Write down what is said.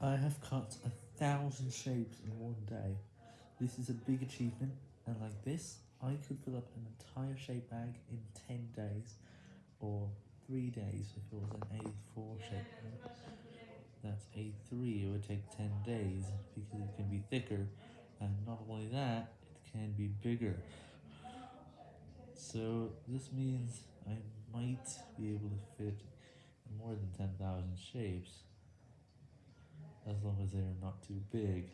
I have cut a thousand shapes in one day. This is a big achievement, and like this, I could fill up an entire shape bag in 10 days, or 3 days if it was an A4 shape bag. That's A3, it would take 10 days, because it can be thicker, and not only that, it can be bigger. So, this means I might be able to fit more than 10,000 shapes, as long as they are not too big.